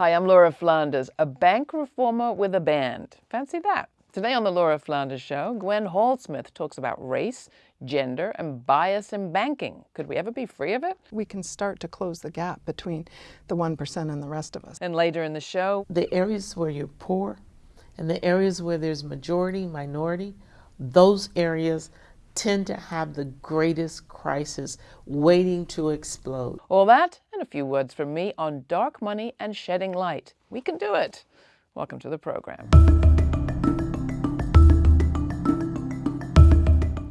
Hi, I'm Laura Flanders, a bank reformer with a band. Fancy that. Today on the Laura Flanders Show, Gwen Hallsmith talks about race, gender, and bias in banking. Could we ever be free of it? We can start to close the gap between the 1% and the rest of us. And later in the show, the areas where you're poor and the areas where there's majority, minority, those areas tend to have the greatest crisis waiting to explode. All that and a few words from me on dark money and shedding light. We can do it. Welcome to the program.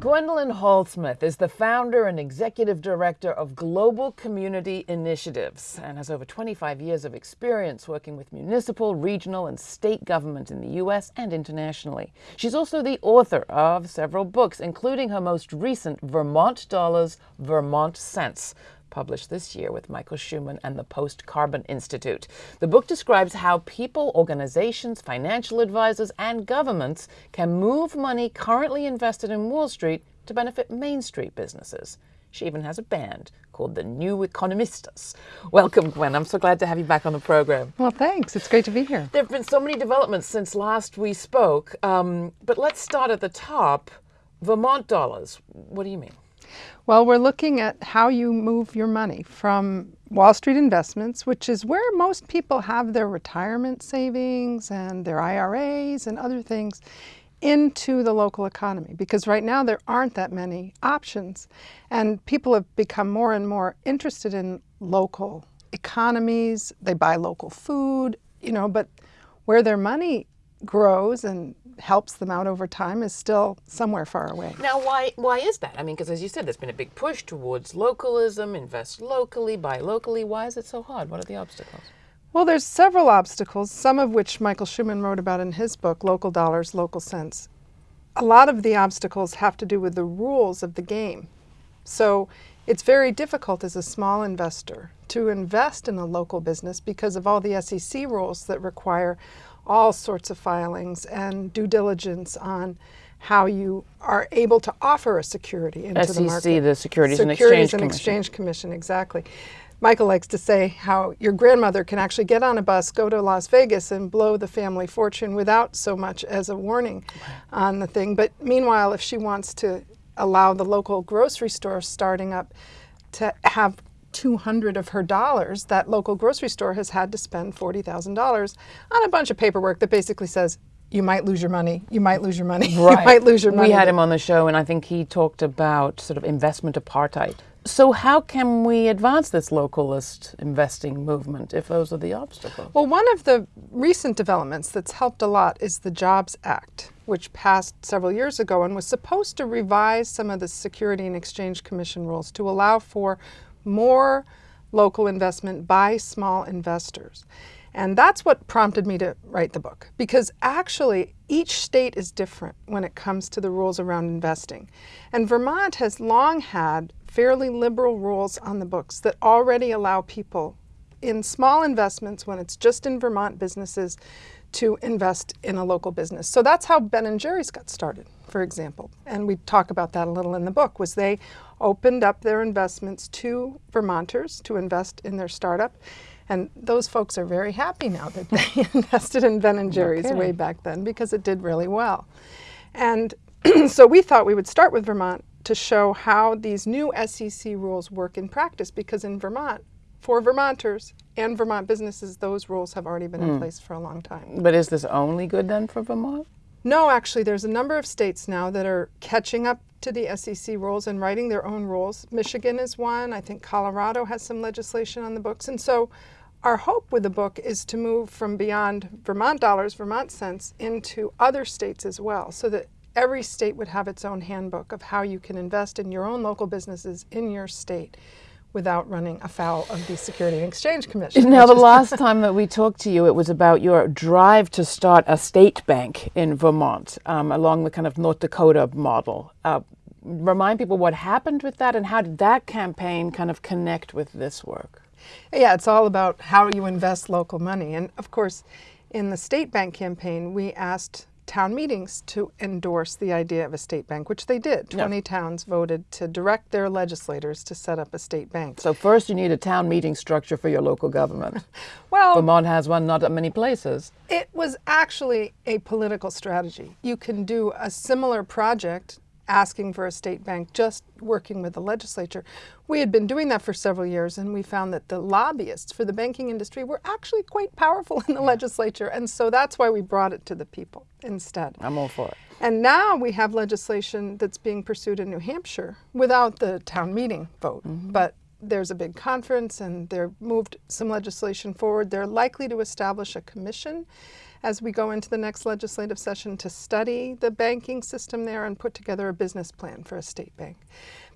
Gwendolyn Hallsmith is the founder and executive director of Global Community Initiatives and has over 25 years of experience working with municipal, regional, and state government in the U.S. and internationally. She's also the author of several books, including her most recent Vermont Dollars, Vermont Sense, published this year with Michael Shuman and the Post Carbon Institute. The book describes how people, organizations, financial advisors, and governments can move money currently invested in Wall Street to benefit Main Street businesses. She even has a band called the New Economistas. Welcome, Gwen. I'm so glad to have you back on the program. Well, thanks. It's great to be here. There have been so many developments since last we spoke, um, but let's start at the top. Vermont dollars. What do you mean? Well, we're looking at how you move your money from Wall Street investments, which is where most people have their retirement savings and their IRAs and other things, into the local economy. Because right now there aren't that many options. And people have become more and more interested in local economies. They buy local food, you know, but where their money grows and helps them out over time is still somewhere far away. Now, why why is that? I mean, because as you said, there's been a big push towards localism, invest locally, buy locally. Why is it so hard? What are the obstacles? Well, there's several obstacles, some of which Michael Shuman wrote about in his book, Local Dollars, Local Sense. A lot of the obstacles have to do with the rules of the game. So it's very difficult as a small investor to invest in a local business because of all the SEC rules that require all sorts of filings and due diligence on how you are able to offer a security into SEC, the market. the Securities, Securities and Exchange and. Exchange Commission, exactly. Michael likes to say how your grandmother can actually get on a bus, go to Las Vegas, and blow the family fortune without so much as a warning on the thing. But meanwhile, if she wants to allow the local grocery store starting up to have 200 of her dollars, that local grocery store has had to spend $40,000 on a bunch of paperwork that basically says, you might lose your money, you might lose your money, Right. you might lose your money. We had him on the show, and I think he talked about sort of investment apartheid. So, how can we advance this localist investing movement if those are the obstacles? Well, one of the recent developments that's helped a lot is the Jobs Act, which passed several years ago and was supposed to revise some of the Security and Exchange Commission rules to allow for more local investment by small investors. And that's what prompted me to write the book, because actually each state is different when it comes to the rules around investing. And Vermont has long had fairly liberal rules on the books that already allow people in small investments, when it's just in Vermont businesses, to invest in a local business. So that's how Ben and Jerry's got started, for example. And we talk about that a little in the book, was they opened up their investments to Vermonters to invest in their startup. And those folks are very happy now that they invested in Ben and Jerry's kidding. way back then because it did really well. And so we thought we would start with Vermont to show how these new SEC rules work in practice because in Vermont, for Vermonters and Vermont businesses, those rules have already been in hmm. place for a long time. But is this only good then for Vermont? No, actually, there's a number of states now that are catching up to the SEC rules and writing their own rules. Michigan is one. I think Colorado has some legislation on the books. And so our hope with the book is to move from beyond Vermont dollars, Vermont sense, into other states as well, so that every state would have its own handbook of how you can invest in your own local businesses in your state without running afoul of the Security and Exchange Commission. Now, the last time that we talked to you, it was about your drive to start a state bank in Vermont um, along the kind of North Dakota model. Uh, remind people what happened with that and how did that campaign kind of connect with this work? Yeah, it's all about how you invest local money. And of course, in the state bank campaign, we asked town meetings to endorse the idea of a state bank, which they did. Yeah. 20 towns voted to direct their legislators to set up a state bank. So first you need a town meeting structure for your local government. Well, Vermont has one, not that many places. It was actually a political strategy. You can do a similar project asking for a state bank, just working with the legislature. We had been doing that for several years, and we found that the lobbyists for the banking industry were actually quite powerful in the legislature, and so that's why we brought it to the people instead. I'm all for it. And now we have legislation that's being pursued in New Hampshire without the town meeting vote. Mm-hmm. But there's a big conference and they've moved some legislation forward. They're likely to establish a commission as we go into the next legislative session to study the banking system there and put together a business plan for a state bank.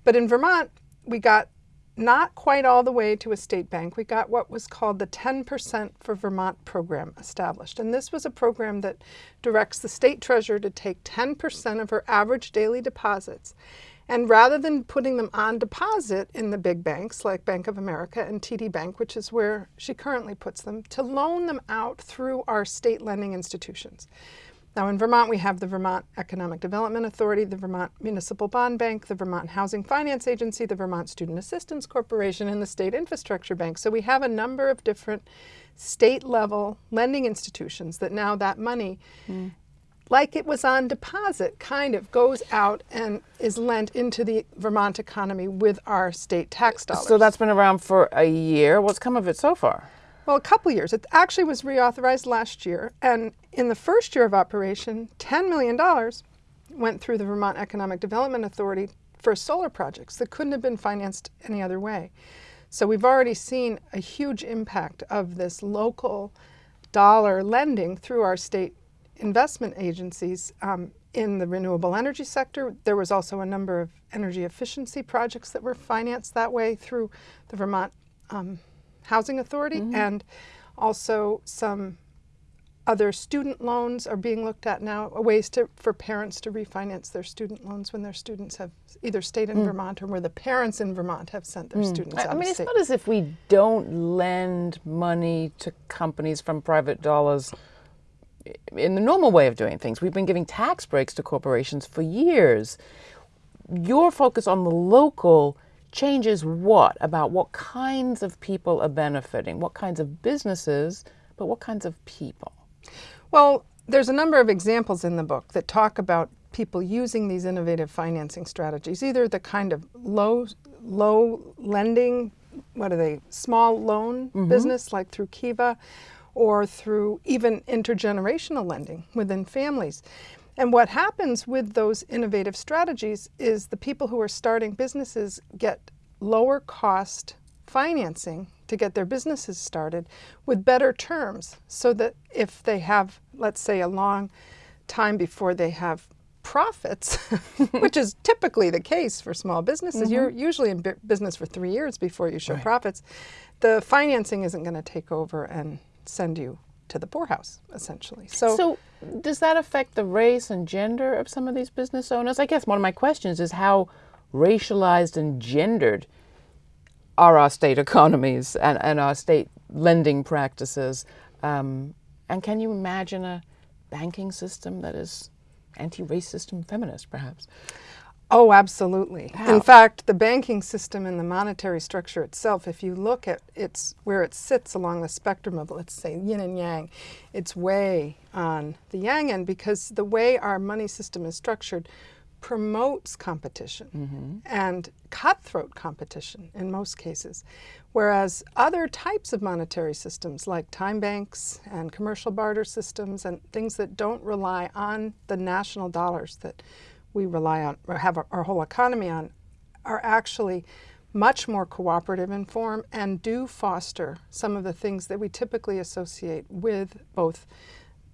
But in Vermont, we got not quite all the way to a state bank. We got what was called the 10% for Vermont program established. And this was a program that directs the state treasurer to take 10% of her average daily deposits. And rather than putting them on deposit in the big banks like Bank of America and TD Bank, which is where she currently puts them, to loan them out through our state lending institutions. Now, in Vermont, we have the Vermont Economic Development Authority, the Vermont Municipal Bond Bank, the Vermont Housing Finance Agency, the Vermont Student Assistance Corporation, and the State Infrastructure Bank. So we have a number of different state level lending institutions that now that money, mm. Like it was on deposit, kind of goes out and is lent into the Vermont economy with our state tax dollars. So that's been around for a year. What's come of it so far? Well, a couple years. It actually was reauthorized last year, and in the first year of operation, $10 million went through the Vermont Economic Development Authority for solar projects that couldn't have been financed any other way. So we've already seen a huge impact of this local dollar lending through our state investment agencies um, in the renewable energy sector. There was also a number of energy efficiency projects that were financed that way through the Vermont um, Housing Authority, and also some other student loans are being looked at now, ways to, for parents to refinance their student loans when their students have either stayed in Vermont or where the parents in Vermont have sent their students out I mean, it's not as if we don't lend money to companies from private dollars in the normal way of doing things. We've been giving tax breaks to corporations for years. Your focus on the local changes what about what kinds of people are benefiting, what kinds of businesses, but what kinds of people? Well, there's a number of examples in the book that talk about people using these innovative financing strategies, either the kind of low low lending, what are they, small loan mm-hmm. business like through Kiva, or through even intergenerational lending within families. And what happens with those innovative strategies is the people who are starting businesses get lower cost financing to get their businesses started with better terms so that if they have, let's say, a long time before they have profits, which is typically the case for small businesses, mm-hmm. you're usually in business for three years before you show profits, the financing isn't going to take over and send you to the poorhouse, essentially. So, So, does that affect the race and gender of some of these business owners? I guess one of my questions is how racialized and gendered are our state economies and, and our state lending practices? Um, and can you imagine a banking system that is anti racist and feminist, perhaps? Oh, absolutely. How? In fact, the banking system and the monetary structure itself, if you look at its where it sits along the spectrum of, let's say, yin and yang, it's way on the yang end because the way our money system is structured promotes competition mm-hmm. and cutthroat competition in most cases. Whereas other types of monetary systems like time banks and commercial barter systems and things that don't rely on the national dollars that we rely on or have our, our whole economy on are actually much more cooperative in form and do foster some of the things that we typically associate with both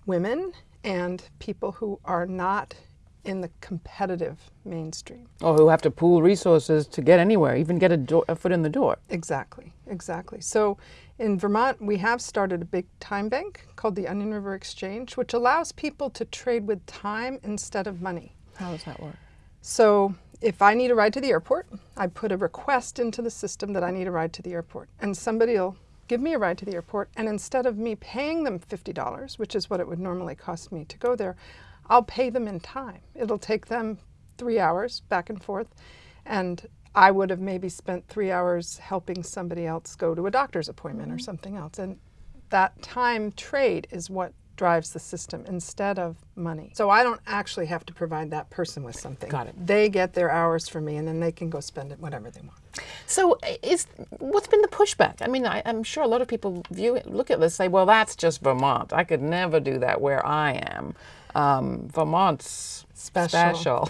women and people who are not in the competitive mainstream. Or who have to pool resources to get anywhere, even get a, a foot in the door? Exactly, exactly. So in Vermont, we have started a big time bank called the Onion River Exchange, which allows people to trade with time instead of money. How does that work? So if I need a ride to the airport, I put a request into the system that I need a ride to the airport, and somebody will give me a ride to the airport, and instead of me paying them $50, which is what it would normally cost me to go there, I'll pay them in time. It'll take them three hours back and forth, and I would have maybe spent three hours helping somebody else go to a doctor's appointment mm -hmm. or mm-hmm. something else. And that time trade is what drives the system instead of money. So I don't actually have to provide that person with something. Got it. They get their hours from me and then they can go spend it whatever they want. So is what's been the pushback? I mean, I, am sure a lot of people view it, look at this, say, well, that's just Vermont. I could never do that where I am. Um, Vermont's special. special.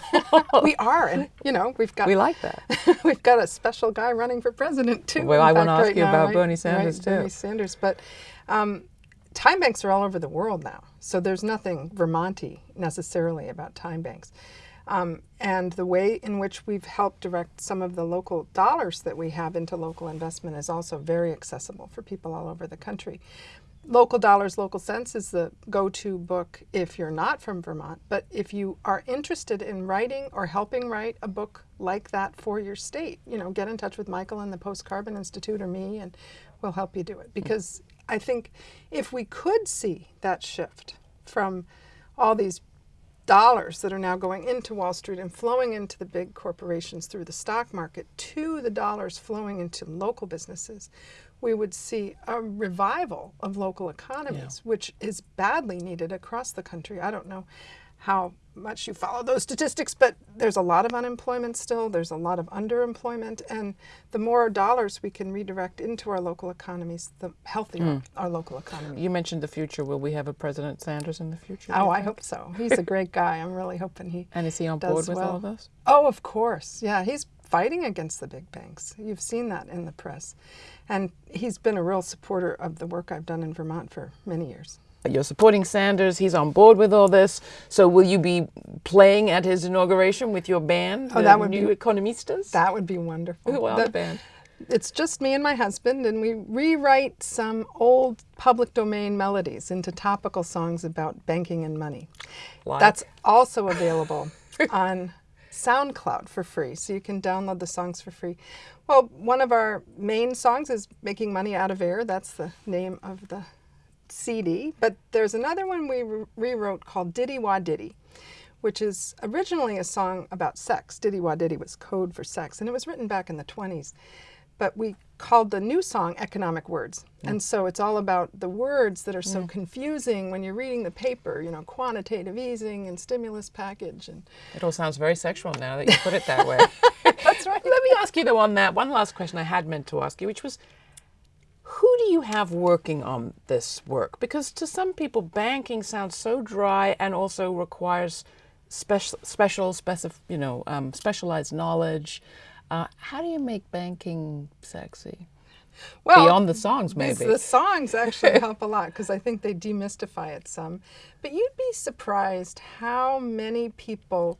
we are, and you know, we've got. We like that. we've got a special guy running for president too. Well, I want to ask right you now, about Bernie Sanders right, too. Bernie Sanders, but um, time banks are all over the world now, so there's nothing Vermonty necessarily about time banks. Um, and the way in which we've helped direct some of the local dollars that we have into local investment is also very accessible for people all over the country. Local Dollars, Local Sense is the go-to book if you're not from Vermont, but if you are interested in writing or helping write a book like that for your state, you know, get in touch with Michael and the Post Carbon Institute or me and we'll help you do it. Because I think if we could see that shift from all these dollars that are now going into Wall Street and flowing into the big corporations through the stock market to the dollars flowing into local businesses, we would see a revival of local economies, yeah. which is badly needed across the country. I don't know how much you follow those statistics, but there's a lot of unemployment still, there's a lot of underemployment, and the more dollars we can redirect into our local economies, the healthier mm. our local economy. You mentioned the future. Will we have a President Sanders in the future? Oh, I hope so. He's a great guy. I'm really hoping he And is he on board with well. all of this? Oh, of course. Yeah, he's fighting against the big banks. You've seen that in the press. And he's been a real supporter of the work I've done in Vermont for many years. You're supporting Sanders. He's on board with all this. So will you be playing at his inauguration with your band, oh, that would New be, Economistas? That would be wonderful. Who the, the band? It's just me and my husband, and we rewrite some old public domain melodies into topical songs about banking and money. Like? That's also available on SoundCloud for free, so you can download the songs for free. Well, one of our main songs is Making Money Out of Air. That's the name of the CD, but there's another one we re rewrote called Diddy Wah Diddy, which is originally a song about sex. Diddy Wah Diddy was code for sex, and it was written back in the 20s. But we called the new song Economic Words. Mm. And so it's all about the words that are so mm. confusing when you're reading the paper, you know, quantitative easing and stimulus package. and It all sounds very sexual now that you put it that way. That's right. Let me ask you though on that, one last question I had meant to ask you, which was, who do you have working on this work? Because to some people, banking sounds so dry and also requires special, special, specif you know, um, specialized knowledge. Uh, how do you make banking sexy? Well, beyond the songs, maybe the songs actually help a lot because I think they demystify it some. But you'd be surprised how many people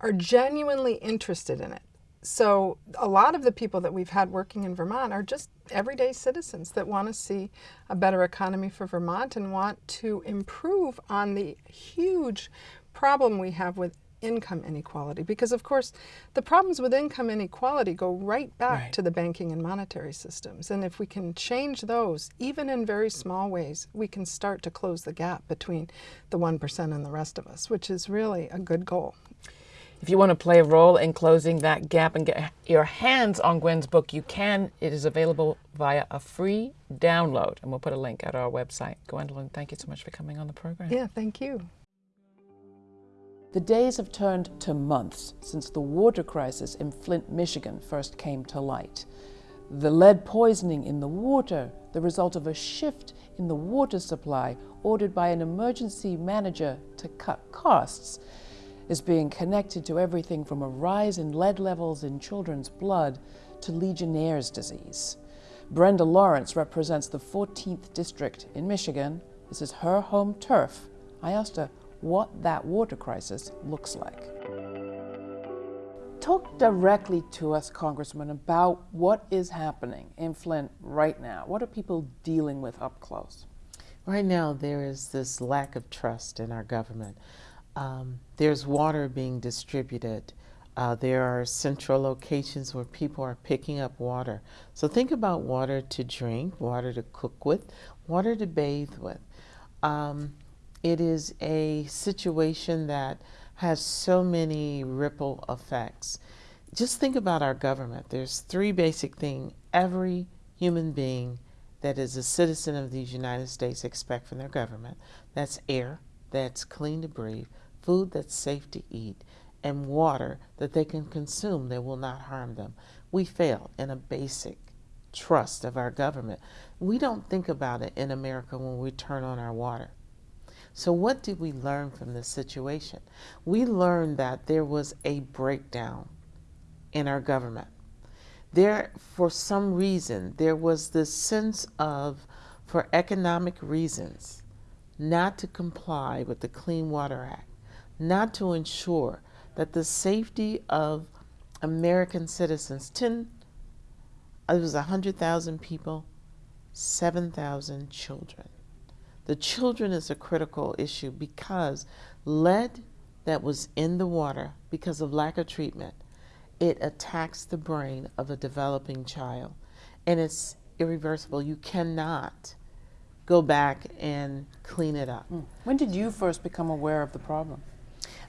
are genuinely interested in it. So a lot of the people that we've had working in Vermont are just everyday citizens that want to see a better economy for Vermont and want to improve on the huge problem we have with income inequality. Because of course, the problems with income inequality go right back right. to the banking and monetary systems. And if we can change those, even in very small ways, we can start to close the gap between the 1% and the rest of us, which is really a good goal. If you want to play a role in closing that gap and get your hands on Gwen's book, you can. It is available via a free download, and we'll put a link at our website. Gwendolyn, thank you so much for coming on the program. Yeah, thank you. The days have turned to months since the water crisis in Flint, Michigan first came to light. The lead poisoning in the water, the result of a shift in the water supply ordered by an emergency manager to cut costs, is being connected to everything from a rise in lead levels in children's blood to Legionnaire's disease. Brenda Lawrence represents the 14th district in Michigan. This is her home turf. I asked her what that water crisis looks like. Talk directly to us, Congressman, about what is happening in Flint right now. What are people dealing with up close? Right now, there is this lack of trust in our government. Um, there's water being distributed. Uh, there are central locations where people are picking up water. So think about water to drink, water to cook with, water to bathe with. Um, it is a situation that has so many ripple effects. Just think about our government. There's three basic things every human being that is a citizen of these United States expect from their government. That's air, that's clean to breathe, food that's safe to eat, and water that they can consume that will not harm them. We fail in a basic trust of our government. We don't think about it in America when we turn on our water. So, what did we learn from this situation? We learned that there was a breakdown in our government. There, for some reason, there was this sense of, for economic reasons, not to comply with the Clean Water Act, not to ensure that the safety of American citizens, 10, it was 100,000 people, 7,000 children. The children is a critical issue because lead that was in the water because of lack of treatment, it attacks the brain of a developing child and it's irreversible. You cannot go back and clean it up. Hmm. When did you first become aware of the problem?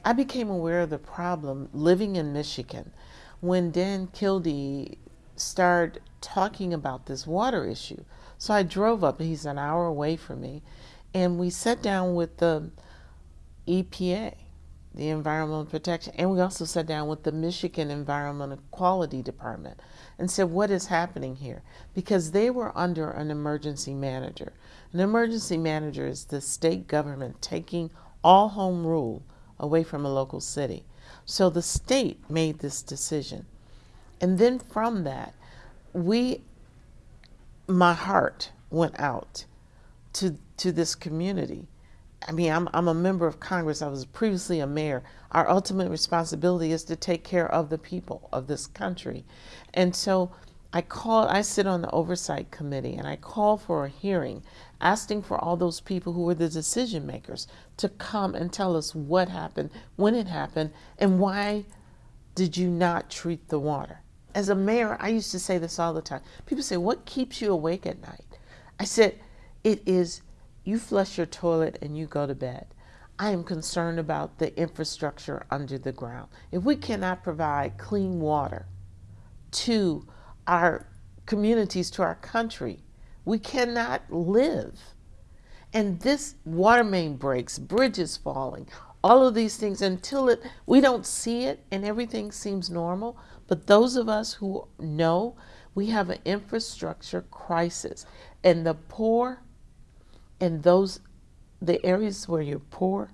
I became aware of the problem living in Michigan when Dan Kildee started talking about this water issue. So I drove up, he's an hour away from me, and we sat down with the EPA, the Environmental Protection, and we also sat down with the Michigan Environmental Quality Department and said, What is happening here? Because they were under an emergency manager. An emergency manager is the state government taking all home rule away from a local city. So the state made this decision. And then from that, we, my heart went out to, to this community. I mean, I'm, I'm a member of Congress. I was previously a mayor. Our ultimate responsibility is to take care of the people of this country. And so I called, I sit on the oversight committee and I call for a hearing asking for all those people who were the decision makers to come and tell us what happened, when it happened, and why did you not treat the water. As a mayor, I used to say this all the time. People say, What keeps you awake at night? I said, It is you flush your toilet and you go to bed. I am concerned about the infrastructure under the ground. If we cannot provide clean water to our communities, to our country, we cannot live. And this water main breaks, bridges falling, all of these things until it we don't see it and everything seems normal. But those of us who know we have an infrastructure crisis and the poor and those the areas where you're poor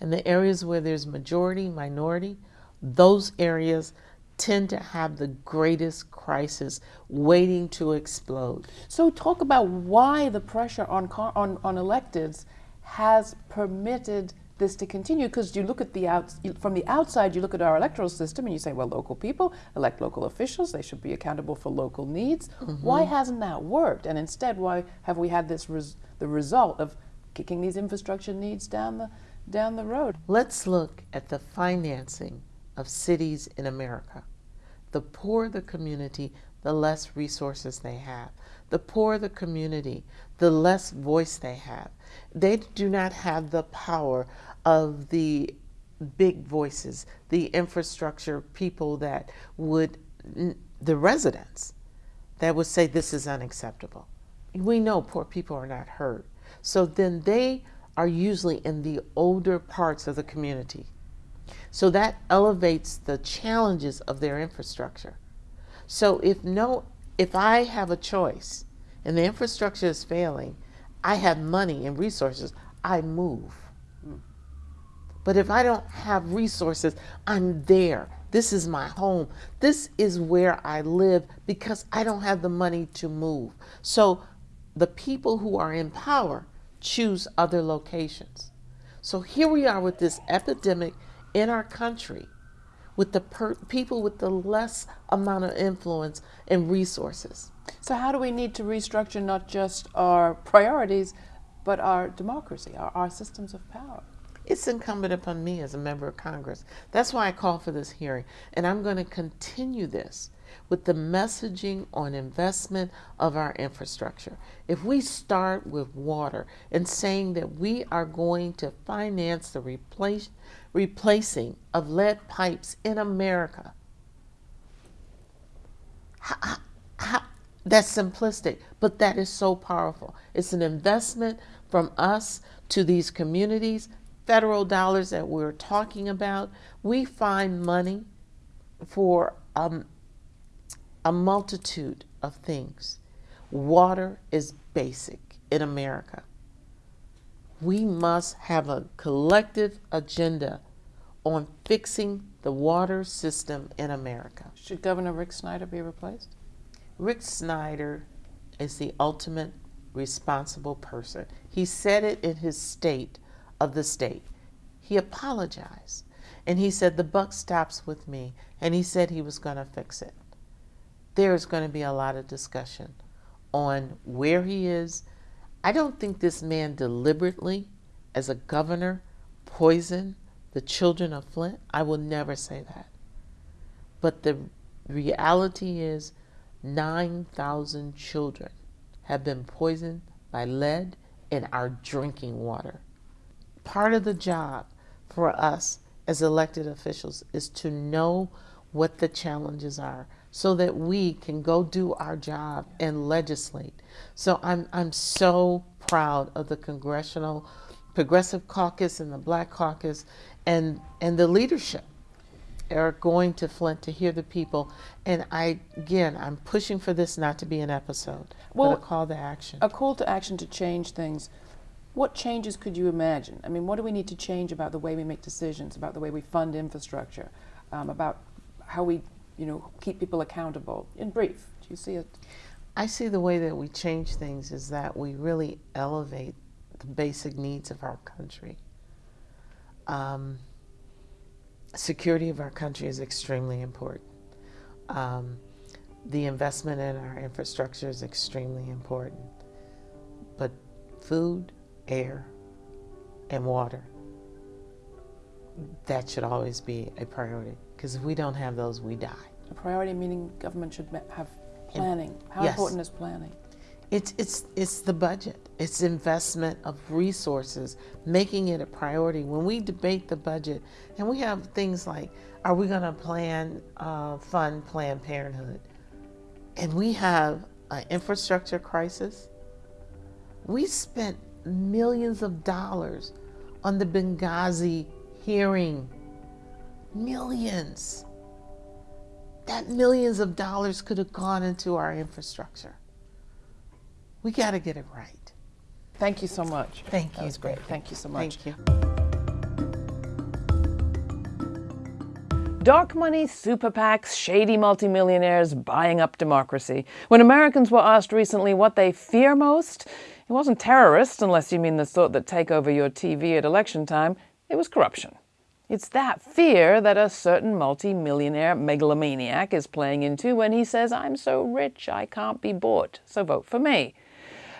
and the areas where there's majority, minority, those areas tend to have the greatest crisis waiting to explode. So talk about why the pressure on on, on electeds has permitted this to continue because you look at the out from the outside you look at our electoral system and you say well local people elect local officials they should be accountable for local needs mm-hmm. why hasn't that worked and instead why have we had this res- the result of kicking these infrastructure needs down the down the road let's look at the financing of cities in America. The poorer the community, the less resources they have. The poorer the community, the less voice they have. They do not have the power of the big voices, the infrastructure people that would, the residents that would say this is unacceptable. We know poor people are not heard. So then they are usually in the older parts of the community so that elevates the challenges of their infrastructure. So if no if I have a choice and the infrastructure is failing, I have money and resources, I move. But if I don't have resources, I'm there. This is my home. This is where I live because I don't have the money to move. So the people who are in power choose other locations. So here we are with this epidemic in our country with the per- people with the less amount of influence and resources. So, how do we need to restructure not just our priorities, but our democracy, our, our systems of power? it's incumbent upon me as a member of Congress. That's why I call for this hearing. And I'm going to continue this with the messaging on investment of our infrastructure. If we start with water and saying that we are going to finance the replace, replacing of lead pipes in America, how, how, that's simplistic, but that is so powerful. It's an investment from us to these communities, federal dollars that we're talking about. We find money for um, a multitude of things. Water is basic in America. We must have a collective agenda on fixing the water system in America. Should Governor Rick Snyder be replaced? Rick Snyder is the ultimate responsible person. He said it in his state of the state. He apologized and he said, The buck stops with me. And he said he was going to fix it there's going to be a lot of discussion on where he is. I don't think this man deliberately, as a governor, poisoned the children of Flint. I will never say that. But the reality is 9,000 children have been poisoned by lead in our drinking water. Part of the job for us as elected officials is to know what the challenges are so that we can go do our job and legislate. So I'm, I'm so proud of the Congressional Progressive Caucus and the Black Caucus and, and the leadership are going to Flint to hear the people. And I, again, I'm pushing for this not to be an episode, well, but a call to action. A call to action to change things. What changes could you imagine? I mean, what do we need to change about the way we make decisions, about the way we fund infrastructure, um, about how we you know, keep people accountable? In brief, do you see it? I see the way that we change things is that we really elevate the basic needs of our country. Um, security of our country is extremely important. Um, the investment in our infrastructure is extremely important. But food, air, and water, that should always be a priority. Because if we don't have those, we die. A priority meaning government should have planning. How yes. important is planning? It's, it's, it's the budget. It's investment of resources, making it a priority. When we debate the budget, and we have things like, are we going to plan, uh, fund Planned Parenthood? And we have an infrastructure crisis. We spent millions of dollars on the Benghazi hearing Millions. That millions of dollars could have gone into our infrastructure. We got to get it right. Thank you so much. Thank you. That was great. Thank you so much. Thank you. Dark money, super PACs, shady multimillionaires buying up democracy. When Americans were asked recently what they fear most, it wasn't terrorists, unless you mean the sort that take over your TV at election time, it was corruption. It's that fear that a certain multi-millionaire megalomaniac is playing into when he says, I'm so rich I can't be bought, so vote for me.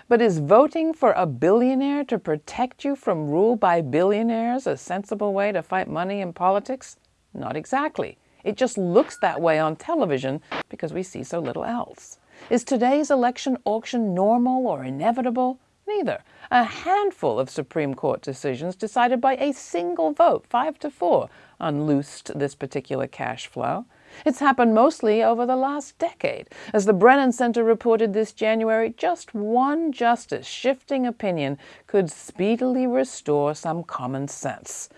But is voting for a billionaire to protect you from rule by billionaires a sensible way to fight money in politics? Not exactly. It just looks that way on television because we see so little else. Is today's election auction normal or inevitable? Neither. A handful of Supreme Court decisions decided by a single vote, five to four, unloosed this particular cash flow. It's happened mostly over the last decade. As the Brennan Center reported this January, just one justice shifting opinion could speedily restore some common sense.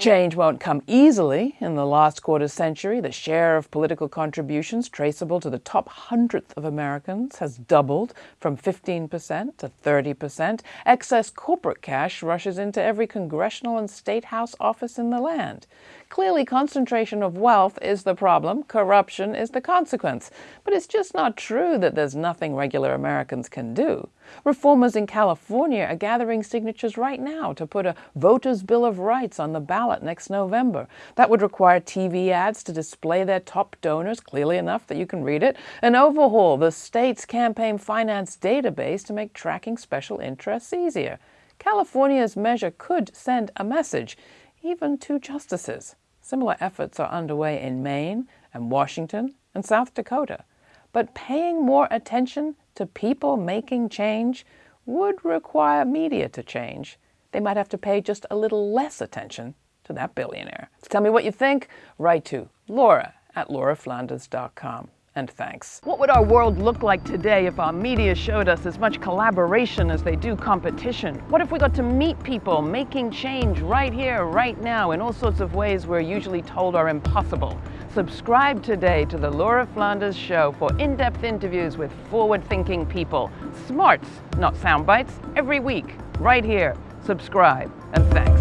Change won't come easily. In the last quarter century, the share of political contributions traceable to the top hundredth of Americans has doubled from 15% to 30%. Excess corporate cash rushes into every congressional and state house office in the land. Clearly, concentration of wealth is the problem, corruption is the consequence. But it's just not true that there's nothing regular Americans can do. Reformers in California are gathering signatures right now to put a Voters' Bill of Rights on the ballot next November. That would require TV ads to display their top donors clearly enough that you can read it, and overhaul the state's campaign finance database to make tracking special interests easier. California's measure could send a message, even to justices. Similar efforts are underway in Maine and Washington and South Dakota. But paying more attention to people making change would require media to change. They might have to pay just a little less attention to that billionaire. Tell me what you think. Write to Laura at lauraflanders.com. And thanks. What would our world look like today if our media showed us as much collaboration as they do competition? What if we got to meet people making change right here, right now, in all sorts of ways we're usually told are impossible? Subscribe today to the Laura Flanders Show for in-depth interviews with forward-thinking people. Smarts, not sound bites, every week, right here. Subscribe, and thanks.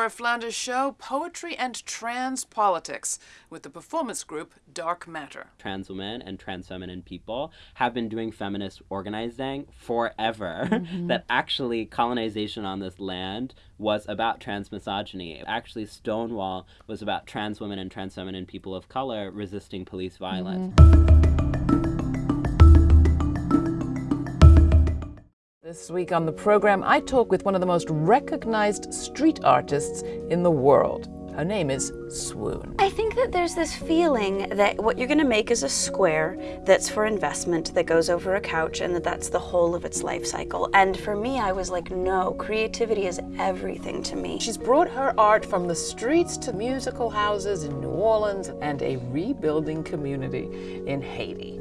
Laura Flanders Show, poetry and trans politics with the performance group Dark Matter. Trans women and trans feminine people have been doing feminist organizing forever. Mm-hmm. that actually colonization on this land was about trans misogyny. Actually, Stonewall was about trans women and trans feminine people of color resisting police violence. Mm-hmm. This week on the program, I talk with one of the most recognized street artists in the world. Her name is Swoon. I think that there's this feeling that what you're going to make is a square that's for investment that goes over a couch and that that's the whole of its life cycle. And for me, I was like, no, creativity is everything to me. She's brought her art from the streets to musical houses in New Orleans and a rebuilding community in Haiti.